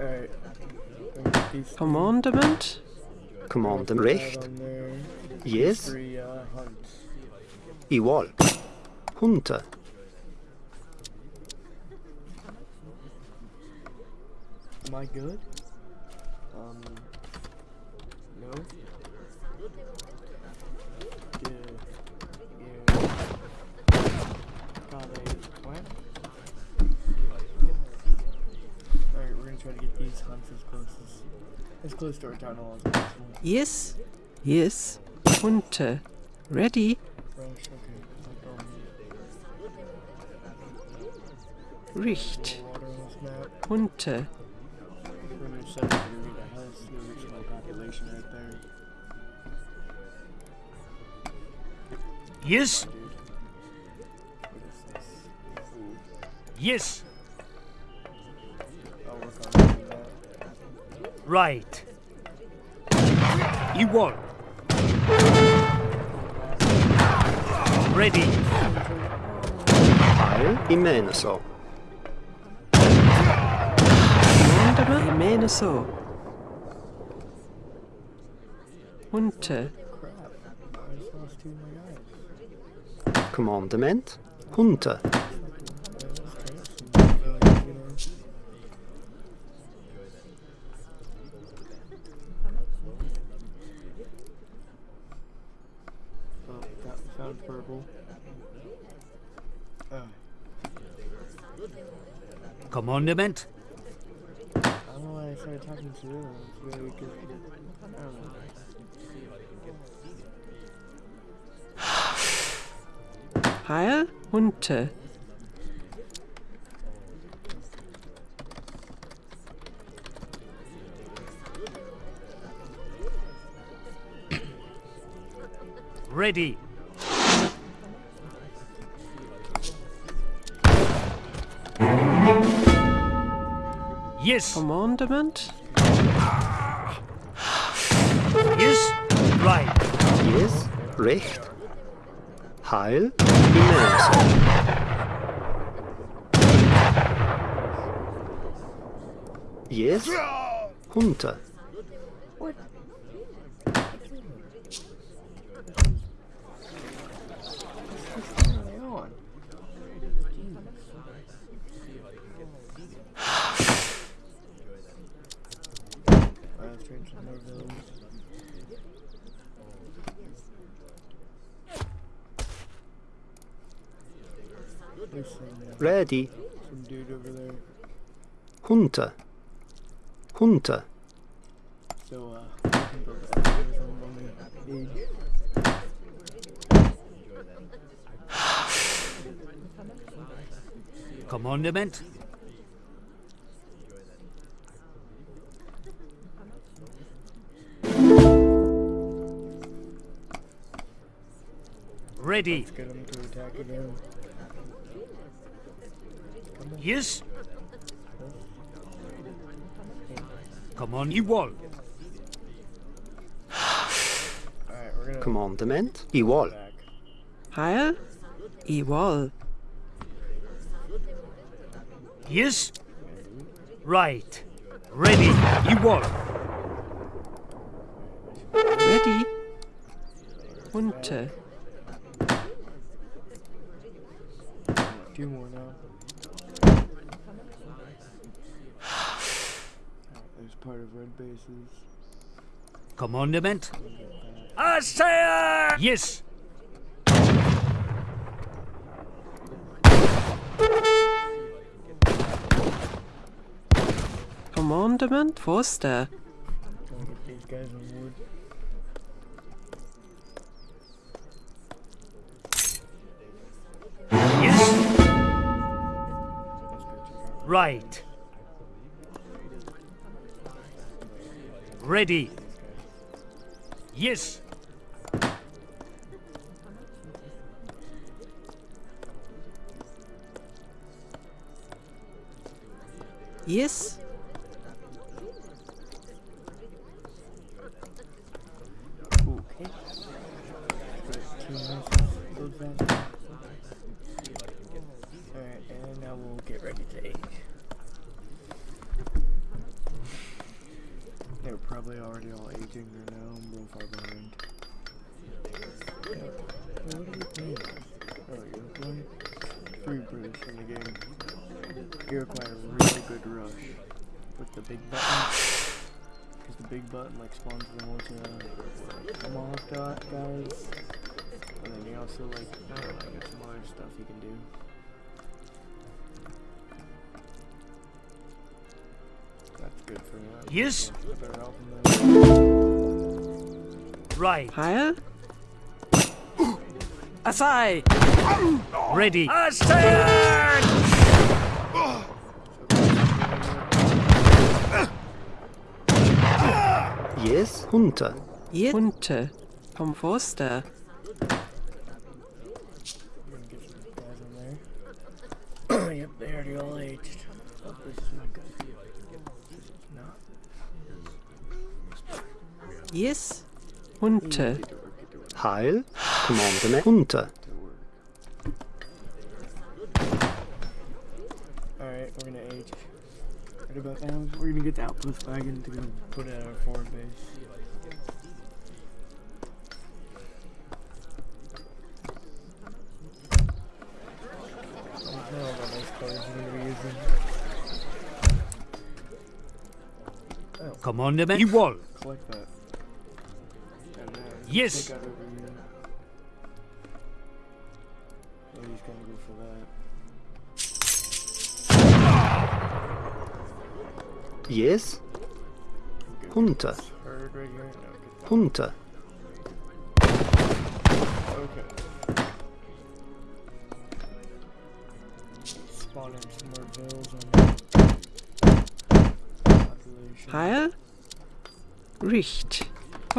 Alright. These Commandment? Commandem right recht. Yes. Three. Igual. Hunter. Am I good? Um. No. Yeah. Yeah. Got a plant. Alright, we're gonna try to get these hunts as close as as close to our town hall as possible. Yes. Yes. Hunter. Ready? Rush, okay. Um, Richt. water on this. Hunter. We're gonna meine You Hunter. Ready. I just lost two of my guys. Commandement. Hunter. Yeah, let's try some, uh, you know. Oh, got found purple. Oh, Commandment. I don't know why I started talking to you. It's really good. I don't know. Heil? Hunter. Ready. Yes, Commandment? yes, right. Yes. Recht. Heil. Yes. Hunter. What's Ready. some dude over there. Hunter. Hunter. So, uh, I can build the episodes on the. Commandment. Ready. Let's get him to attack again. Yes. Come on, you wall. Alright, we're Commandement. Igual. back. Heil? Igual. Yes. Right. Ready. You wall. Ready? Hunter. Two more now. There's part of red bases. Commandment. I say yes. Commandment? Wo ist der? Trying Ready. Yes. Yes? Okay. Two nice build that. Alright, and now we'll get ready to age. probably already all aging or now. I'm real far behind. Yeah. Wait, what are you playing? Oh, you're playing? Free British in the game. You require a really good rush with the big button. Because button like spawns the multi like, tomahawk dot guys. And then you also like, I don't know, got some other stuff you can do. That's good for me. That's Yes. Better help him than- Right. Heil. Asai. Ready. Assail! Some guys in there. yep, they already all aged. Oh, this is not good. Yes. Hunte. Get to work, get to work, Heil. Commandement. Hunter. Alright, we're gonna age. Right about now, we're gonna get the outpost wagon to go put at our forward base. Commandment. Igual. collect that. And then Yes. take out over here. Oh, he's gonna go for that. Yes, Hunter. This Herd right here. No, get that. Hunter.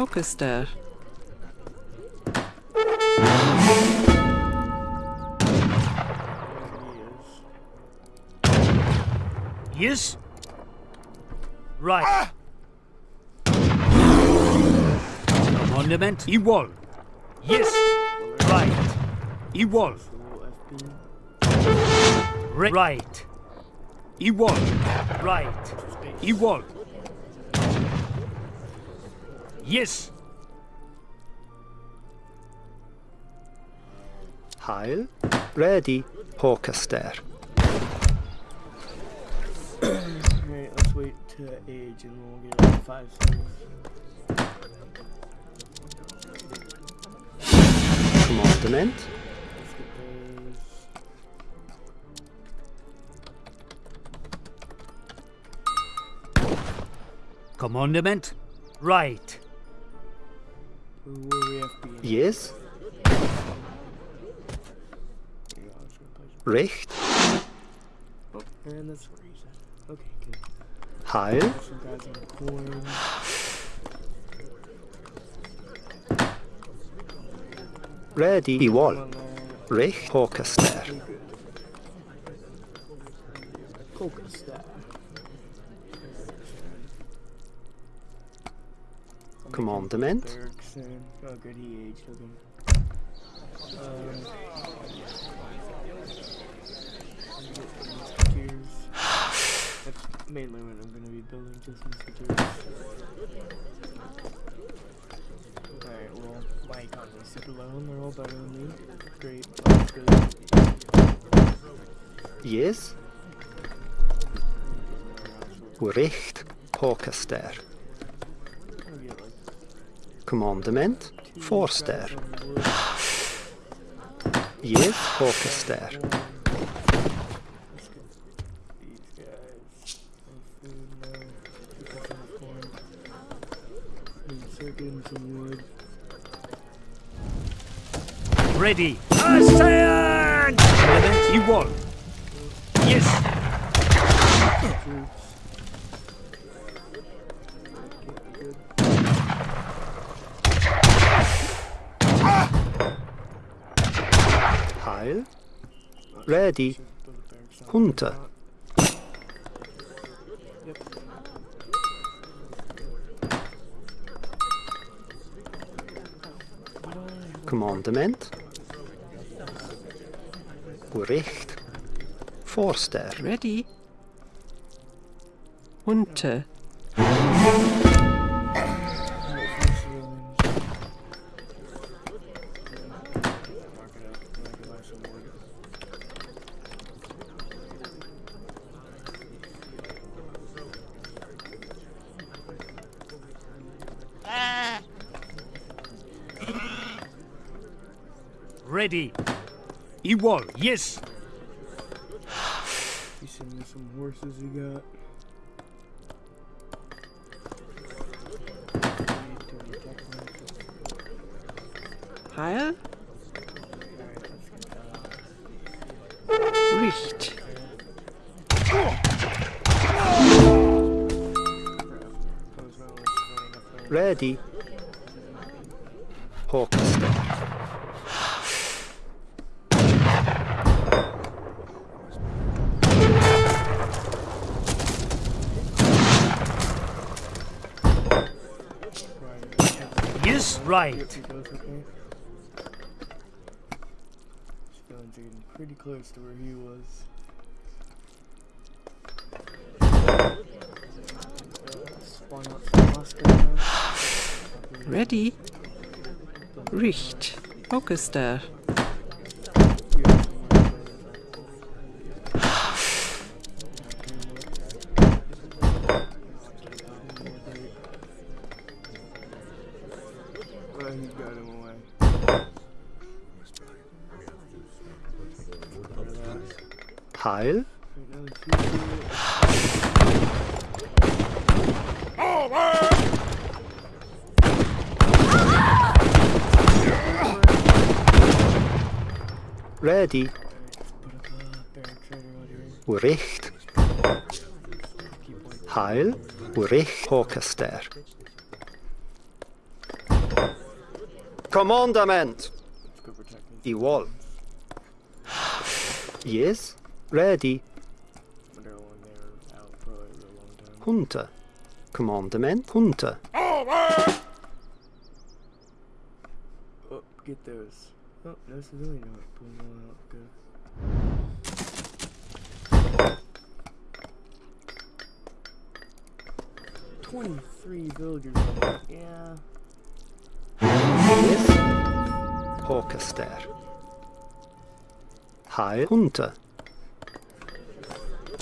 Richt. Orchester. There he is. Yes. Right. Commandment. Igual. Yes. Right. Igual. The little FB. Re- right. Igual. Right. Igual. Yes. Heil. Ready. Hawkester. Alright, let's wait to age and we'll get like five seconds. Commandement. Let's get those. Commandment. Right. Yes? Recht? Heil? Ready the wall. Recht Hawkester. Commandement. Oh, good, he aged. Um. That's mainly what I'm gonna be building, just musketeers. Alright, well, my super low and they're all better than me. Great. Good. Yes. Recht. Hawkester. Two Forster. Yes, Hawkester. Let's get these guys. Some food now. Keep us on the corn. Need to start getting some wood. Ready. Assail! Commandment. Igual. Yes. Troops. Can't be good. Heil. Ready. Should build a barracks on Hunter. top. Yep. What do I- Commandement. Recht. Forster. Ready. Hunte. Igual. Yes. You send me some horses you got. Heil? Riecht. Ready. Hawkster. Yes, right. Pretty close to where he was. Spawn out some Oscar. Ready? Riecht. Focus there. Ready. Uricht. Heil. Uricht. Hawkester. Commandament. Igual. Yes. Ready. Hunter. Commandament. Hunter. Oh, get those. Oh, no civilian not pulling one out. Good. Twenty-three villagers. Yeah. Yes. Hawkester. Heil. Hunter.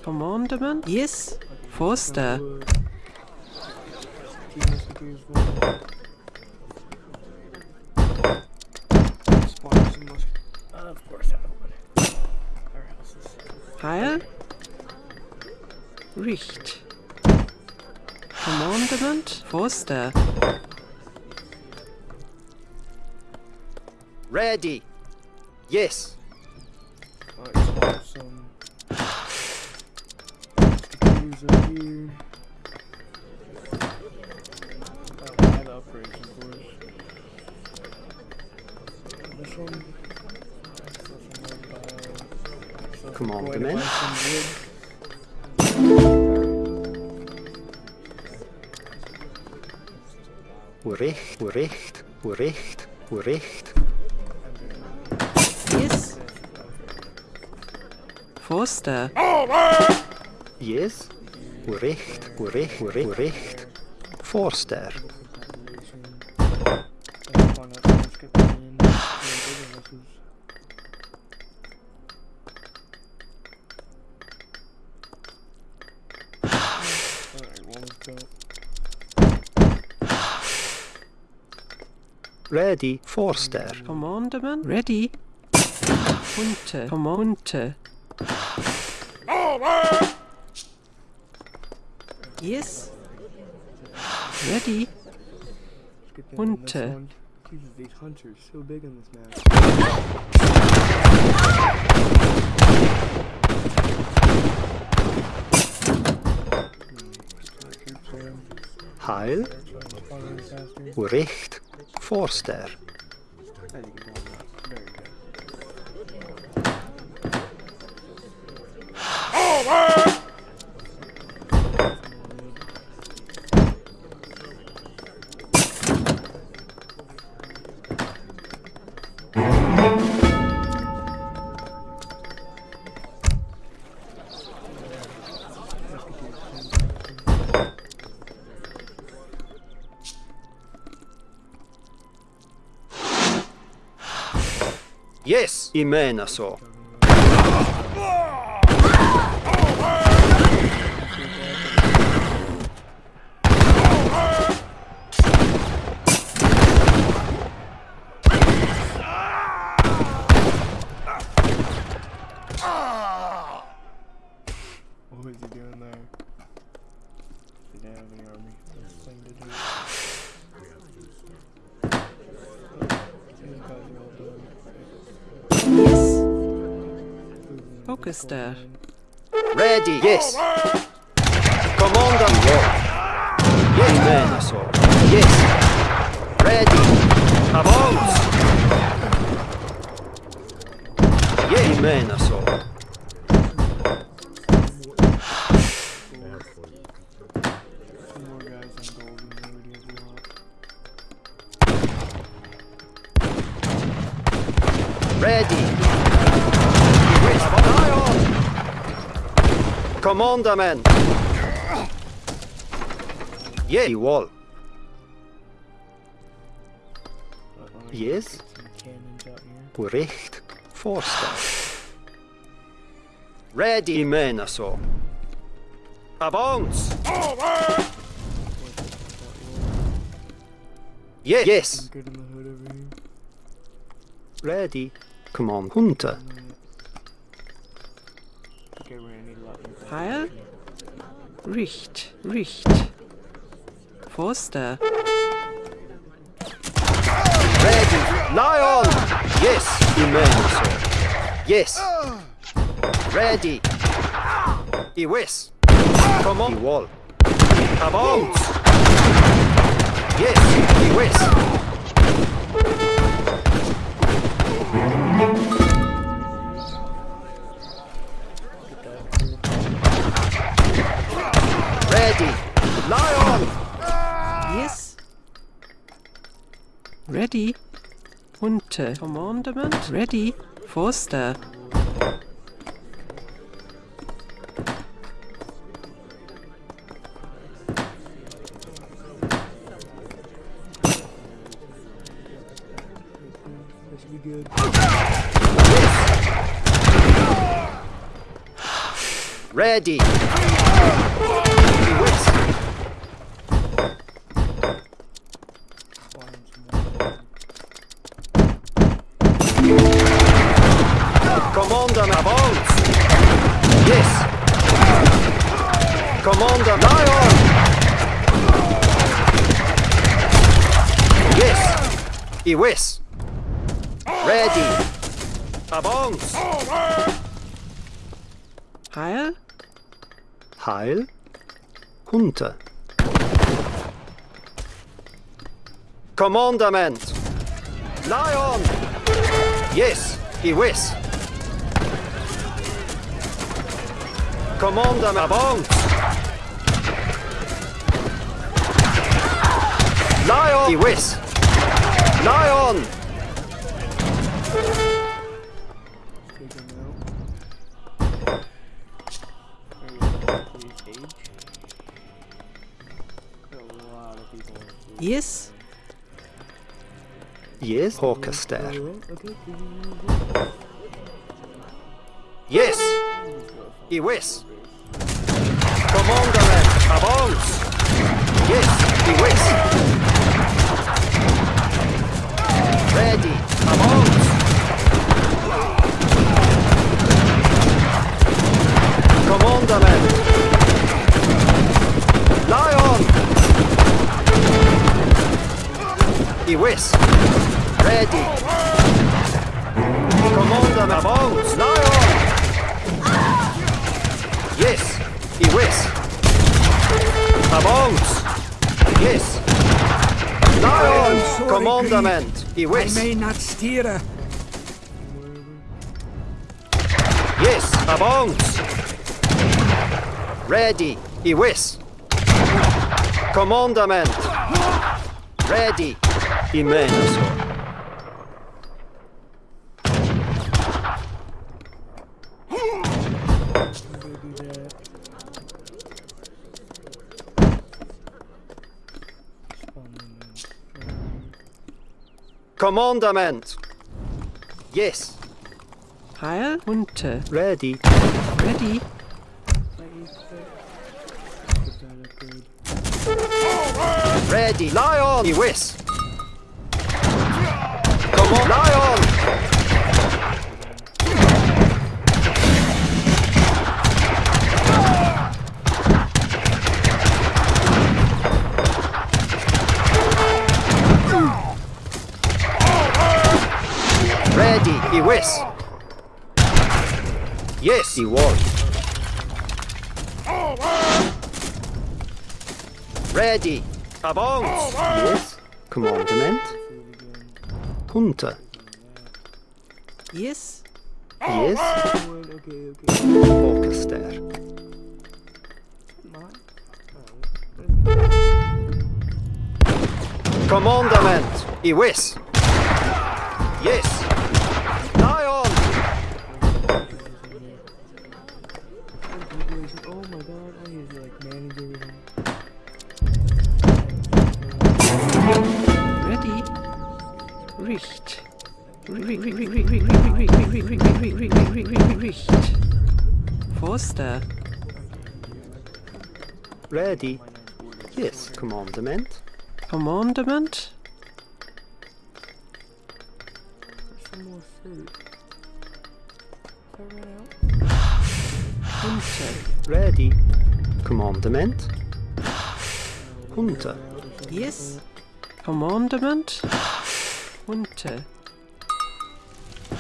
Commandment? Yes. Forster. One. Spawn some musk. Of course, I would. Our houses. Heil? Riecht. Commandment? Forster. Ready. Yes. Alright, spawn Come on, going to come in. buy some wood. Uricht. Uricht. Uricht. Uricht. Yes. Forster. Yes. Uricht. Uricht. Uricht. Uricht. Forster. Ready. Forster. Commandment? Ready. Hunter. Commande. Yes. Ready. Hunter. Jesus, these hunters so big on this map. Heil. Following faster. Uricht. i mene så. He doing there? He didn't have any army? There's a to do. Focus there. Ready, yes. Commander. Yes, Imena. Yes. Ready. Avance. Yes, Commandament. Yes, wall. But I'm Yes. get some cannons out here. Forster. Ready, Imena so. Avance. Yes. Yes. In the hood over here. Ready. Come on, Hunter. Alright. Okay, we're gonna need a lot more. Heil. Richt. Richt. Forster. Ready. Lion. Yes. Imena so. Yes. Ready. Iwis. Come on. Wall. Avance. Yes. Iwis. Ready. Hunter. Commandment. Ready. Forster. This should be good. Ready. Commander Lion. Yes. Iwis. Ready. Avance. Heil. Heil. Hunter. Commandament. Lion. Yes. Iwis. Commander avance. People. on food. Yes. Yes. Hawkerster. Alright, Yes. Let's go. Iwis. Commandament avance. Yes. Iwis. Ready. Avance. Commandament. Lion. Iwis. Ready. Commandament avance. Lion. Yes, Iwis. Avance. Yes. Lion, sorry, commandament. I Iwis. may not steer. Yes, avance. Ready, He Iwis. Commandament. Ready, Imenaso. Go do that. Spawn them in. Commandament. Yes, Heil. Hunter. ready. Ready. Put that upgrade. Ready, Lion. Iwis. Come on, Lion. He was. Yes, he was. Ready. Avance. Yes. Commandment. Hunter. Yes. Yes. Focus Orchester. Commandment. Iwis. Yes. Richt. Forster. Ready. Yes. Commandment. Commandment. Some more fruit. If I run out. Hunter. Ready. Commandment. Hunter. Yes. Commandment. Hunter.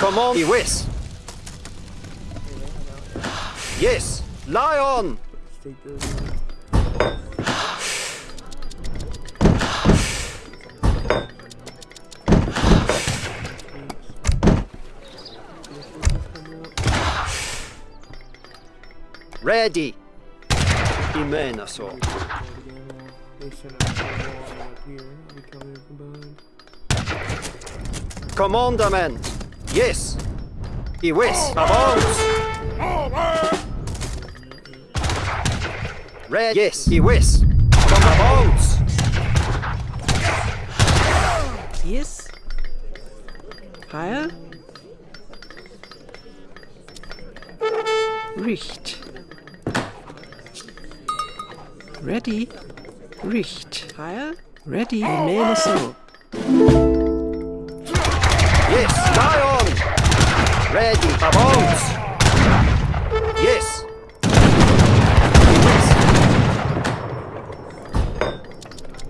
Command. Iwis. Yes. Lion. Let's take those out. Ready. Imenaso. They sent us a wall up here. I'll be coming from behind. Commandament. Yes. Iwis. Avance. Red. Yes. Iwis. Avance. Yes. Heil. Richt. Ready. Richt. Heil. Ready. Remain so. Ready. Avance. Yes. Iwis.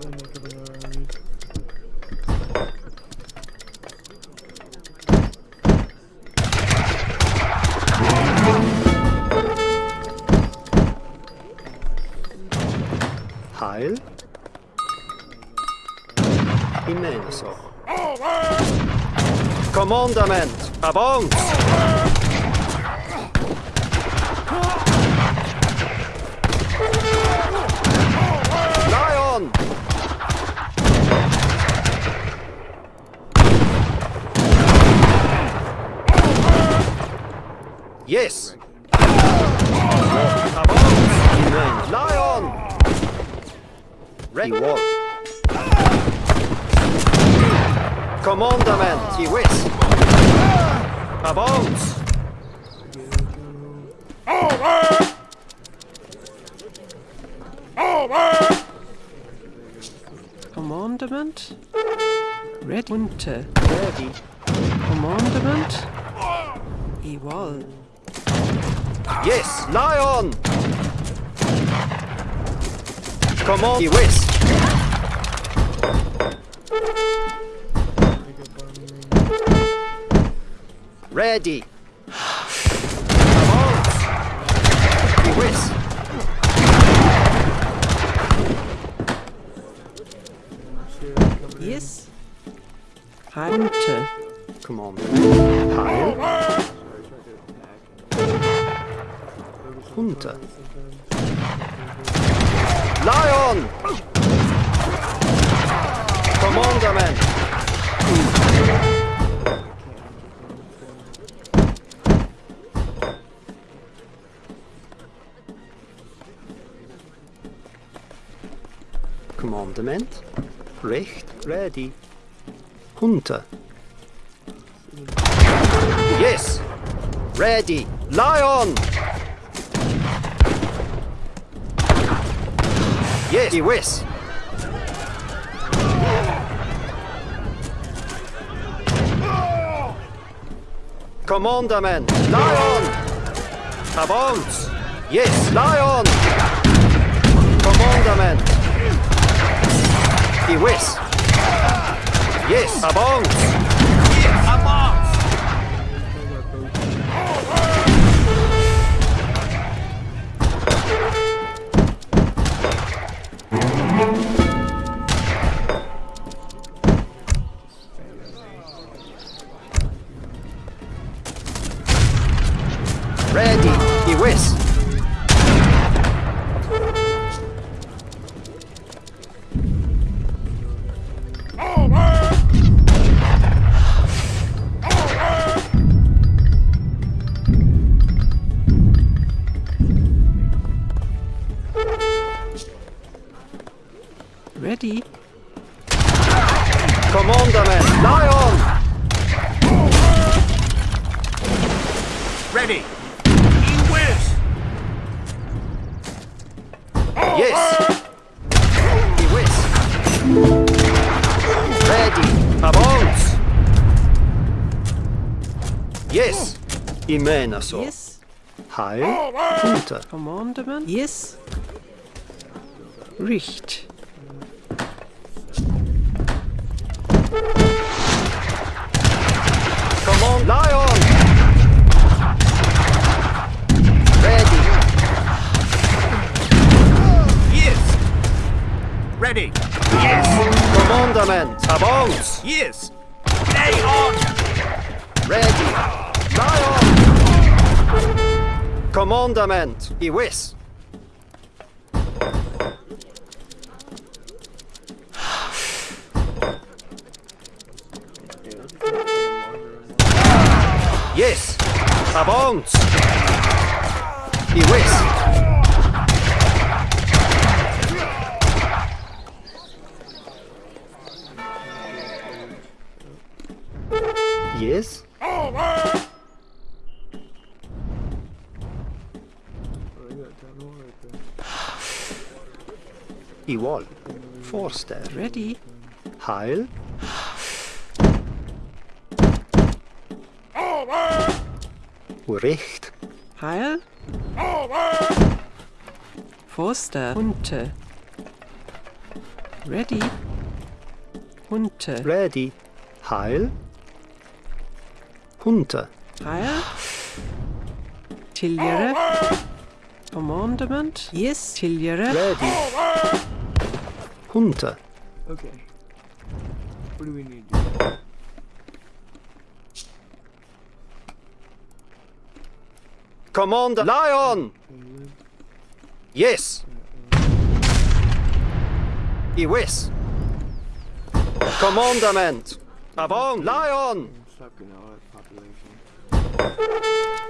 Let me cover our armies. Heil. Imenaso. Commandament. Avance. Lion. Yes. Avance. Lion. Ready. War. Commandament. Iwis. Avance. Commandment. Ready. Hunter. Ready. Commandment. Ewol. Yes. Lion. Command. Iwis. Ready. Avance. Iwis. Shit, coming in. Yes. Hunter. Commandament. Heil. Sorry, I tried to attack. Focus on Hunter. target sometimes. Lion. Commandament. Commandament. Recht. Ready. Hunter. Yes. Ready. Lion. Yes. Iwis. Commandament. Lion. Avance. Yes. Lion. Commandament. Iwis. Yes. Avance. Ready. Commandament, lie on! Ready. He whiz. Yes! He whiz! Ready, avance! Yes! Imenaso. Yes. Heil, unter. Commandment. Yes. Richt. Ready. Yes. commandament, avance! Yes. Lay on. Ready, lie on! Commandament, he whiz! Yes, avance! He Yes, Oh, they got that all right there. i wall. Forster. Ready. Heil. Recht. Heil. Forster. Hunte. Ready. Hunte. Ready. Heil. Hunter. Ah, Heil. Tiljere. Commandment. Yes. Tiljere. Ready. Hunter. Okay. What do we need? Commander. Lion. Yes. I whiz. Commandament. Avon. Lion. I'm sucking all that population.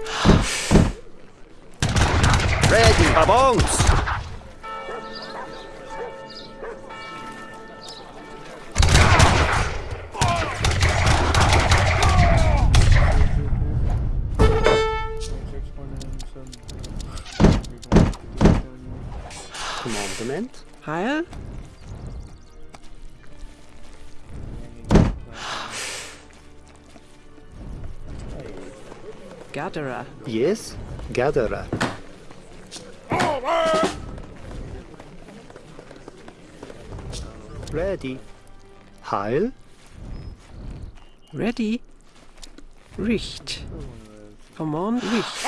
Ready. Avance. Six one Gatherer. Yes. Gatherer. Ready. Heil. Ready. Richt. Command. Richt.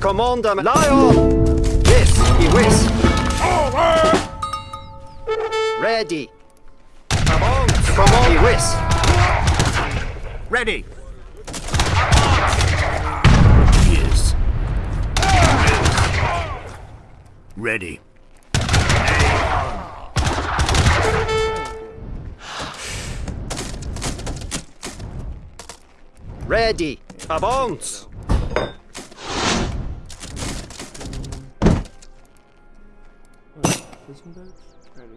Commandament. Lion. Yes. I whiz. Ready. Avance. Command. I whiz. Ready. Yes. Ready. Ready. Avance. Isn't that kind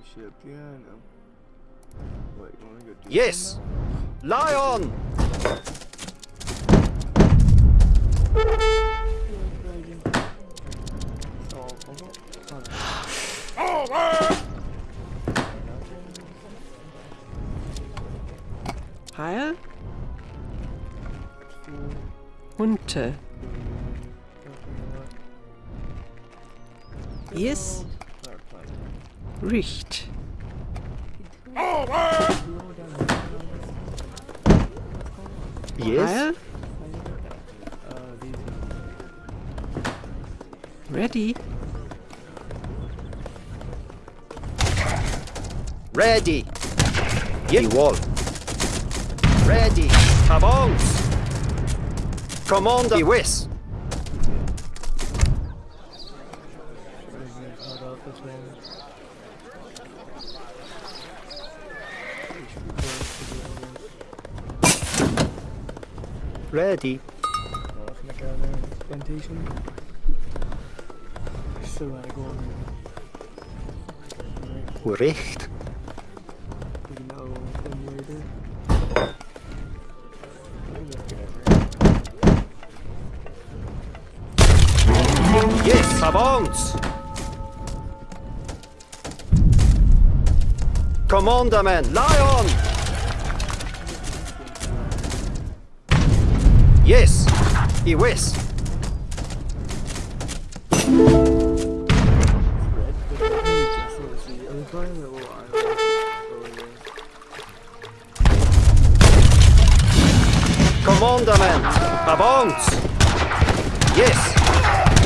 Heil. Hunte. Yes. Richt. Yes. Heil. Uh, these Ready. Ready. Yes. wall. Ready. Avance. Commander. I whiz. Everything's held out this way. Should to the. Ready. Let's make out there. Plantation. Still gotta go. Recht. I'm finding that little island over there. Commandament, avance! Yes,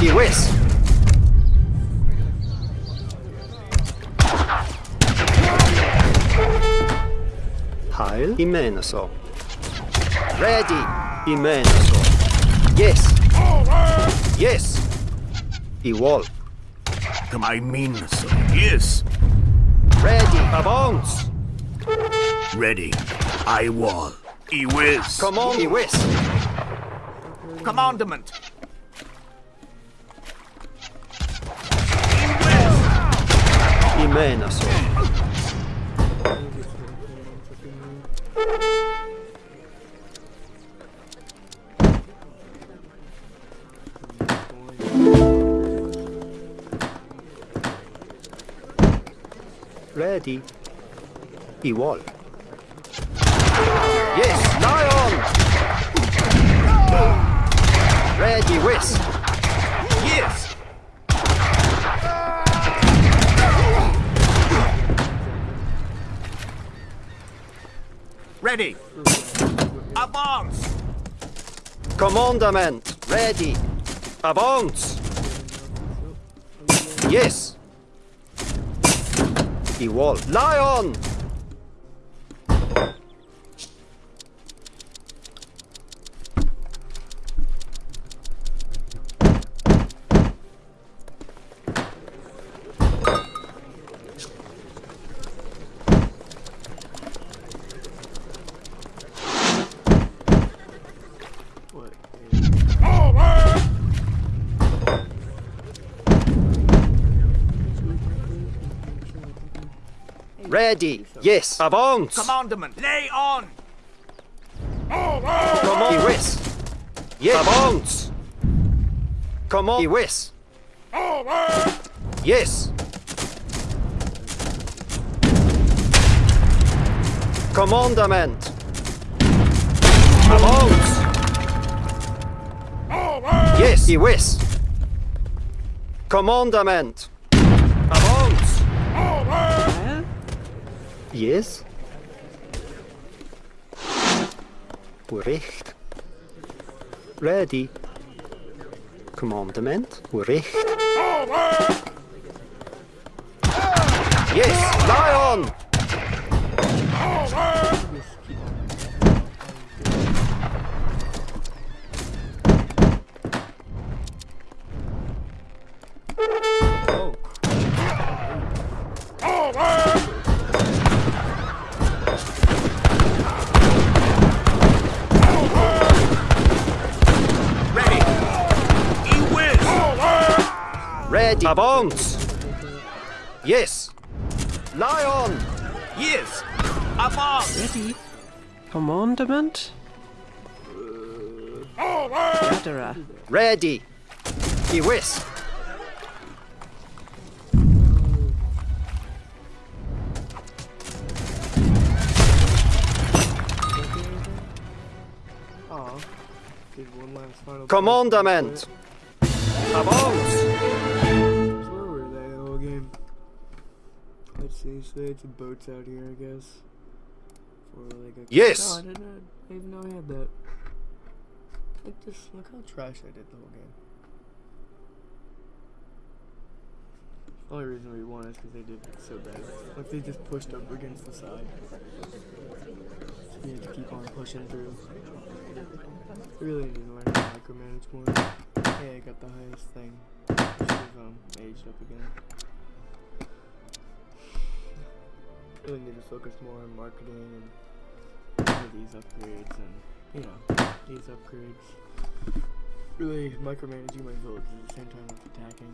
he west. Heil i Ready i Meneso. Yes. Yes. I wall. Come I mean so. Yes. Ready, avance. Ready. I wall. Whiz. Come on, i west. Commandment. I Meneso. Ready. I wall. Yes, lion! Ready, west. Yes. Ready. Advance. Commandament, ready. Avance. Yes. I wall. Lion! Ready. Yes. Avance. Commandment. Lay on. Come on. I west. Yes. Avance. Come on. I west. Yes. Commandament. Avance. Yes. I west. Yes. Recht. Ready. Commandament. Recht. Yes, lion! Avance! Yes! Lion! Yes. Advance. Ready. Commandment. Gatherer. Ready! I west! Aw. Ah, Did one last Avance! Let's see. So they had some boats out here, I guess. For like a. Yes. Oh, I didn't. know- I didn't know I had that. Look this. Look how trash I did the whole game. Only reason we won is because they did so bad. Like they just pushed up against the side. So we had to keep on pushing through. We really need to learn how to micromanage more. Hey, I got the highest thing. Should have um, aged up again. Really need to focus more on marketing and these upgrades and you know these upgrades. Really micromanaging my village at the same time as attacking.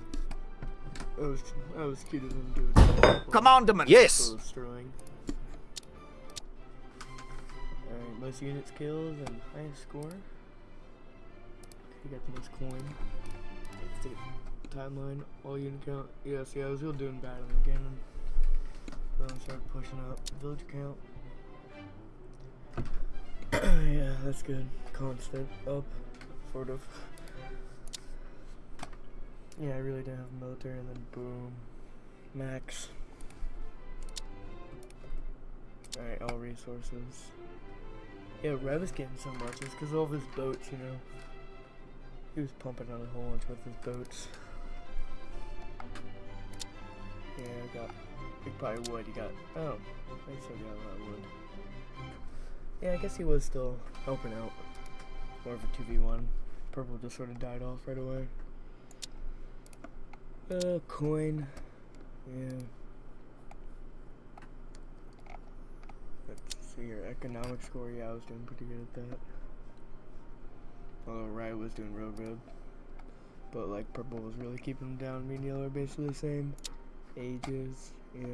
I was, I was cheating them doing Commandment. Yes. Sterling. Alright, most units killed and highest score. You got the most coin. Let's take timeline, all unit count. Yes, yeah, see, I was really doing bad on the cannon. I started pushing up. Village count. yeah, that's good. Constant up, sort of. Yeah, I really didn't have military, and then boom, max. Alright, all resources. Yeah, Rev is getting so much. It's because all of his boats, you know. He was pumping out a whole bunch with his boats. Yeah, I got. He probably would. He got. Oh, I still got a lot of wood. Yeah, I guess he was still helping out. More of a 2v1. Purple just sort of died off right away. Uh, coin. Yeah. Let's see your economic score. Yeah, I was doing pretty good at that. Although Riot was doing real good. But like purple was really keeping him down. Me and yellow are basically the same. Ages, yeah.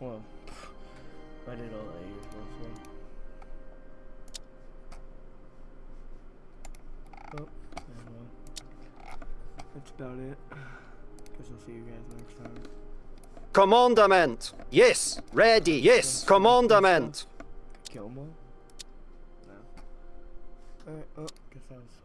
Well, I did all that years mostly. Oh, yeah, well. That's about it. Guess I'll see you guys next time. Commandment. Yes. Ready. Yes. Commandment. Kill them all? No. Alright, oh, guess that was